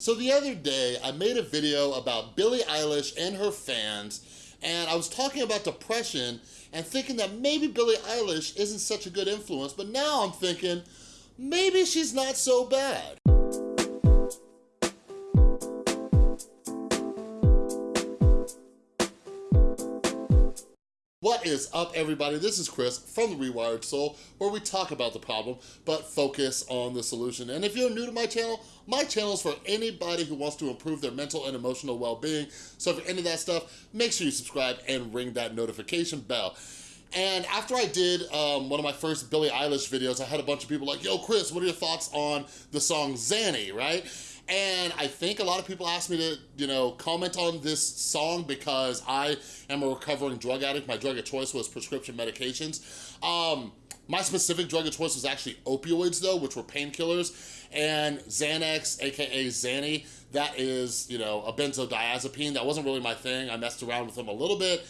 So the other day, I made a video about Billie Eilish and her fans, and I was talking about depression and thinking that maybe Billie Eilish isn't such a good influence, but now I'm thinking, maybe she's not so bad. What is up, everybody? This is Chris from The Rewired Soul, where we talk about the problem, but focus on the solution. And if you're new to my channel, my channel is for anybody who wants to improve their mental and emotional well-being. So if you're into that stuff, make sure you subscribe and ring that notification bell. And after I did um, one of my first Billie Eilish videos, I had a bunch of people like, yo, Chris, what are your thoughts on the song Xanny, right? And I think a lot of people asked me to, you know, comment on this song because I am a recovering drug addict. My drug of choice was prescription medications. Um, my specific drug of choice was actually opioids though, which were painkillers, and Xanax, AKA Xanny, that is, you know, a benzodiazepine. That wasn't really my thing. I messed around with them a little bit.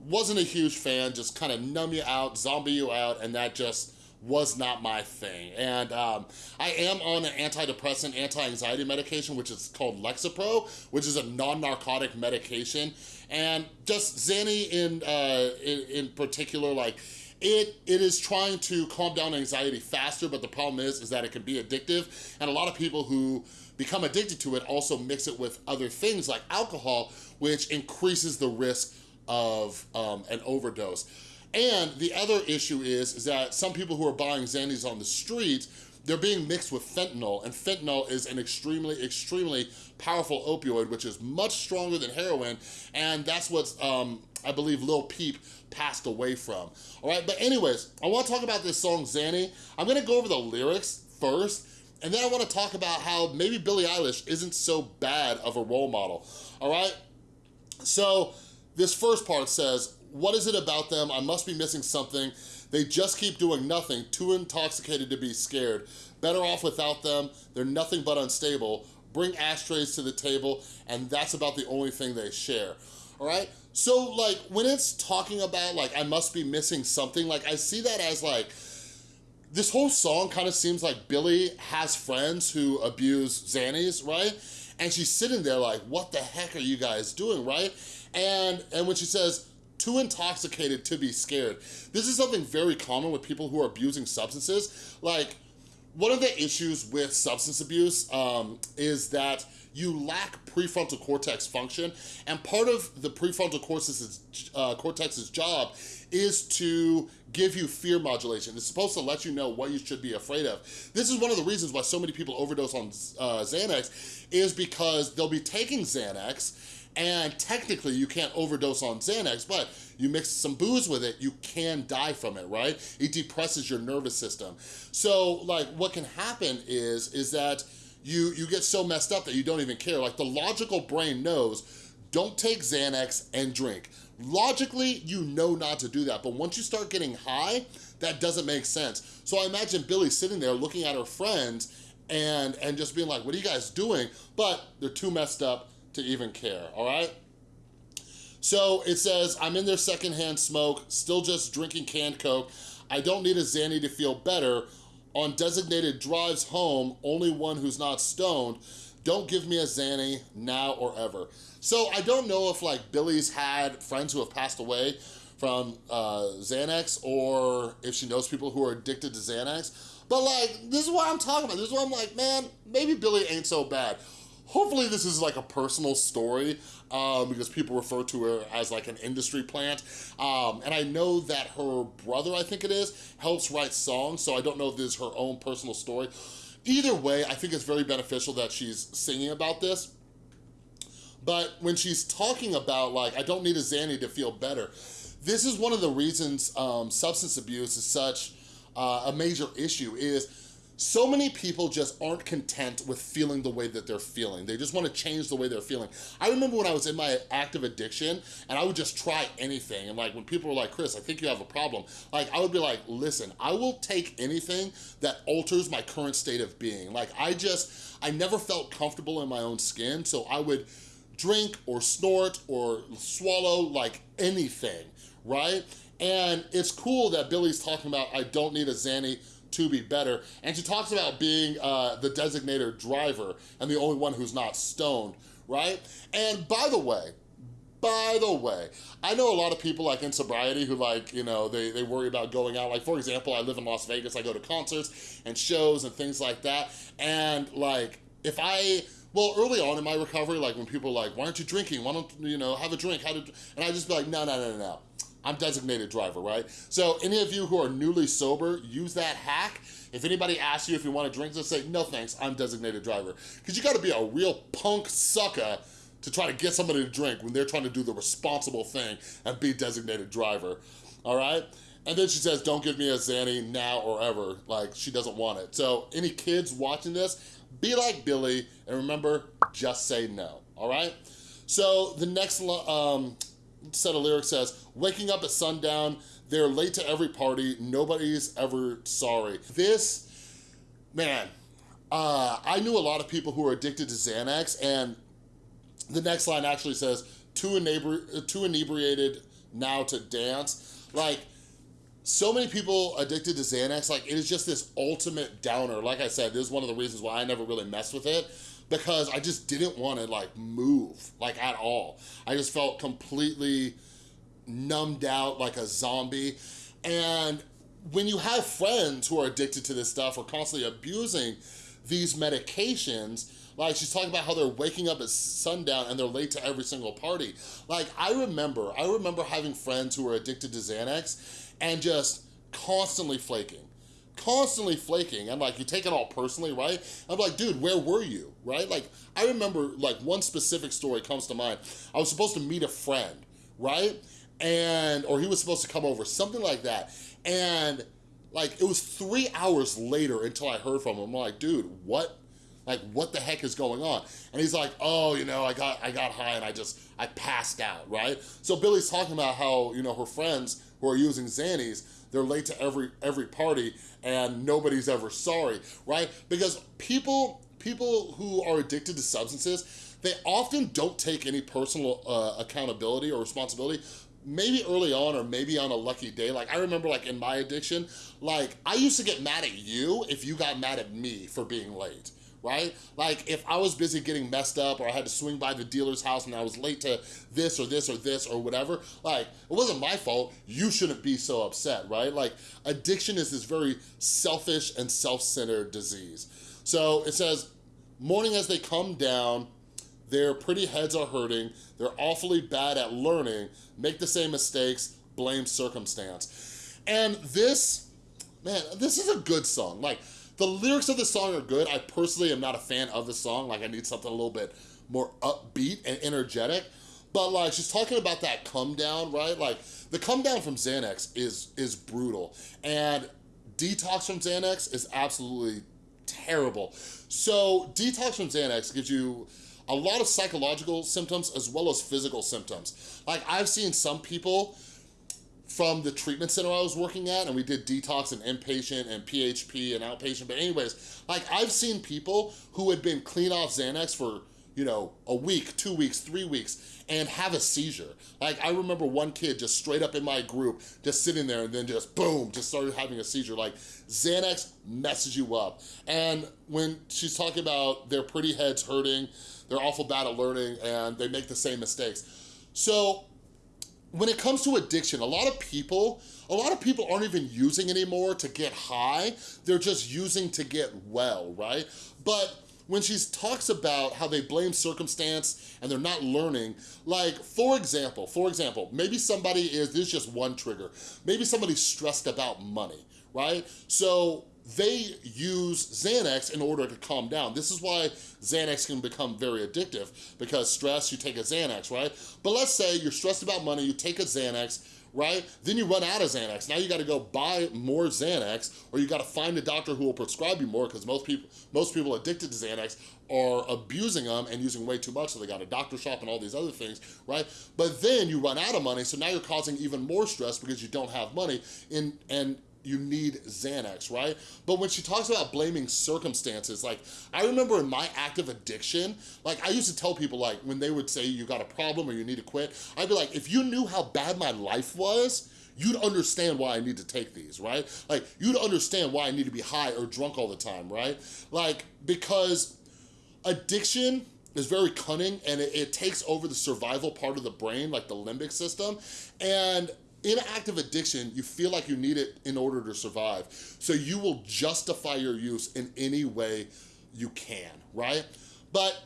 Wasn't a huge fan, just kind of numb you out, zombie you out, and that just was not my thing. And um, I am on an antidepressant, anti-anxiety medication, which is called Lexapro, which is a non-narcotic medication. And just Xanny in, uh, in, in particular, like, it, it is trying to calm down anxiety faster, but the problem is, is that it can be addictive. And a lot of people who become addicted to it also mix it with other things like alcohol, which increases the risk of um, an overdose. And the other issue is, is that some people who are buying Xannies on the street, they're being mixed with fentanyl, and fentanyl is an extremely, extremely powerful opioid, which is much stronger than heroin, and that's what um, I believe Lil Peep passed away from. All right, but anyways, I wanna talk about this song, Xanny. I'm gonna go over the lyrics first, and then I wanna talk about how maybe Billie Eilish isn't so bad of a role model, all right? So, this first part says, what is it about them? I must be missing something. They just keep doing nothing, too intoxicated to be scared. Better off without them. They're nothing but unstable. Bring ashtrays to the table, and that's about the only thing they share. All right? So, like, when it's talking about, like, I must be missing something, like, I see that as, like, this whole song kind of seems like Billie has friends who abuse Xannies, right? And she's sitting there like, what the heck are you guys doing, right? And, and when she says, too intoxicated to be scared. This is something very common with people who are abusing substances. Like, one of the issues with substance abuse um, is that you lack prefrontal cortex function, and part of the prefrontal cortex's, uh, cortex's job is to give you fear modulation. It's supposed to let you know what you should be afraid of. This is one of the reasons why so many people overdose on uh, Xanax is because they'll be taking Xanax and technically you can't overdose on Xanax, but you mix some booze with it, you can die from it, right? It depresses your nervous system. So like what can happen is, is that you, you get so messed up that you don't even care. Like the logical brain knows, don't take Xanax and drink. Logically, you know not to do that, but once you start getting high, that doesn't make sense. So I imagine Billie sitting there looking at her friends and, and just being like, what are you guys doing? But they're too messed up to even care, all right? So it says, I'm in their secondhand smoke, still just drinking canned Coke. I don't need a Xanny to feel better. On designated drives home, only one who's not stoned. Don't give me a Xanny now or ever. So I don't know if like Billie's had friends who have passed away from uh, Xanax or if she knows people who are addicted to Xanax. But like, this is what I'm talking about. This is what I'm like, man, maybe Billie ain't so bad. Hopefully this is like a personal story um, because people refer to her as like an industry plant. Um, and I know that her brother, I think it is, helps write songs, so I don't know if this is her own personal story. Either way, I think it's very beneficial that she's singing about this. But when she's talking about like, I don't need a Xanny to feel better, this is one of the reasons um, substance abuse is such uh, a major issue is so many people just aren't content with feeling the way that they're feeling. They just want to change the way they're feeling. I remember when I was in my active addiction and I would just try anything. And like when people were like, Chris, I think you have a problem. Like I would be like, listen, I will take anything that alters my current state of being. Like I just, I never felt comfortable in my own skin. So I would drink or snort or swallow like anything, right? And it's cool that Billie's talking about, I don't need a Xanny to be better. And she talks about being uh, the designated driver and the only one who's not stoned, right? And by the way, by the way, I know a lot of people like in sobriety who like, you know, they, they worry about going out. Like for example, I live in Las Vegas, I go to concerts and shows and things like that. And like, if I, well, early on in my recovery, like when people are like, why aren't you drinking? Why don't, you know, have a drink? How did, and I just be like, no, no, no, no, no. I'm designated driver, right? So any of you who are newly sober, use that hack. If anybody asks you if you want to drink, just say, no thanks, I'm designated driver. Because you gotta be a real punk sucker to try to get somebody to drink when they're trying to do the responsible thing and be designated driver, all right? And then she says, don't give me a Xanny now or ever. Like, she doesn't want it. So any kids watching this, be like Billie, and remember, just say no, all right? So the next um, set of lyrics says, waking up at sundown, they're late to every party, nobody's ever sorry. This, man, uh, I knew a lot of people who were addicted to Xanax, and the next line actually says, too, inebri too inebriated now to dance. Like, so many people addicted to Xanax, like it is just this ultimate downer. Like I said, this is one of the reasons why I never really messed with it because I just didn't want to like move like at all. I just felt completely numbed out like a zombie. And when you have friends who are addicted to this stuff or constantly abusing these medications, like she's talking about how they're waking up at sundown and they're late to every single party. Like I remember, I remember having friends who were addicted to Xanax and just constantly flaking constantly flaking and like you take it all personally right? I'm like dude where were you? Right? Like i remember like one specific story comes to mind. I was supposed to meet a friend right? And or he was supposed to come over something like that. And like it was three hours later until i heard from him. I'm like dude what like, what the heck is going on? And he's like, oh, you know, I got, I got high and I just, I passed out, right? So Billie's talking about how, you know, her friends who are using Xannies, they're late to every, every party and nobody's ever sorry, right? Because people, people who are addicted to substances, they often don't take any personal uh, accountability or responsibility maybe early on or maybe on a lucky day like i remember like in my addiction like i used to get mad at you if you got mad at me for being late right? Like if I was busy getting messed up or I had to swing by the dealer's house and I was late to this or this or this or whatever, like it wasn't my fault, you shouldn't be so upset, right? Like addiction is this very selfish and self-centered disease. So it says, morning as they come down, their pretty heads are hurting, they're awfully bad at learning, make the same mistakes, blame circumstance. And this, man, this is a good song. Like, the lyrics of the song are good. I personally am not a fan of the song. Like I need something a little bit more upbeat and energetic. But like she's talking about that come down, right? Like the come down from Xanax is is brutal. And detox from Xanax is absolutely terrible. So detox from Xanax gives you a lot of psychological symptoms as well as physical symptoms. Like I've seen some people from the treatment center I was working at and we did detox and inpatient and PHP and outpatient. But anyways, like I've seen people who had been clean off Xanax for, you know, a week, two weeks, three weeks and have a seizure. Like I remember one kid just straight up in my group, just sitting there and then just boom, just started having a seizure. Like Xanax messes you up. And when she's talking about their pretty heads hurting, they're awful bad at learning and they make the same mistakes. So when it comes to addiction, a lot of people, a lot of people aren't even using anymore to get high. They're just using to get well, right? But when she talks about how they blame circumstance and they're not learning, like for example, for example, maybe somebody is, this is just one trigger, maybe somebody's stressed about money, right? So they use Xanax in order to calm down. This is why Xanax can become very addictive because stress, you take a Xanax, right? But let's say you're stressed about money, you take a Xanax, right? Then you run out of Xanax. Now you gotta go buy more Xanax or you gotta find a doctor who will prescribe you more because most people, most people addicted to Xanax are abusing them and using way too much so they got a doctor shop and all these other things, right? But then you run out of money so now you're causing even more stress because you don't have money in, and you need Xanax, right? But when she talks about blaming circumstances, like I remember in my active addiction, like I used to tell people like when they would say you got a problem or you need to quit, I'd be like, if you knew how bad my life was, you'd understand why I need to take these, right? Like, you'd understand why I need to be high or drunk all the time, right? Like, because addiction is very cunning and it, it takes over the survival part of the brain, like the limbic system, and in active addiction, you feel like you need it in order to survive. So you will justify your use in any way you can, right? But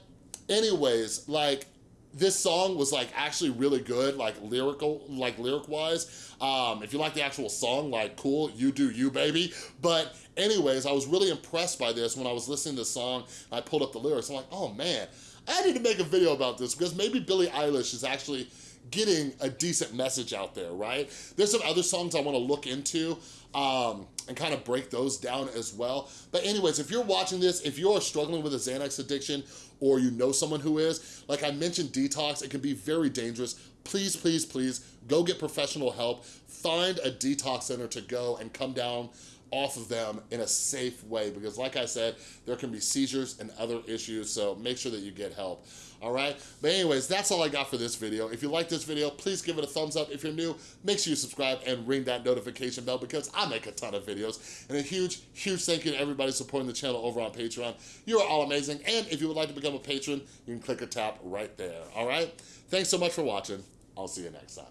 anyways, like this song was like actually really good, like lyrical, like lyric wise. Um, if you like the actual song, like cool, you do you, baby. But anyways, I was really impressed by this when I was listening to the song. I pulled up the lyrics. I'm like, oh man, I need to make a video about this because maybe Billie Eilish is actually getting a decent message out there, right? There's some other songs I wanna look into um, and kind of break those down as well. But anyways, if you're watching this, if you're struggling with a Xanax addiction or you know someone who is, like I mentioned detox, it can be very dangerous. Please, please, please go get professional help. Find a detox center to go and come down off of them in a safe way because like I said, there can be seizures and other issues, so make sure that you get help, all right? But anyways, that's all I got for this video. If you like this video, please give it a thumbs up. If you're new, make sure you subscribe and ring that notification bell because I make a ton of videos. And a huge, huge thank you to everybody supporting the channel over on Patreon. You are all amazing. And if you would like to become a patron, you can click or tap right there, all right? Thanks so much for watching. I'll see you next time.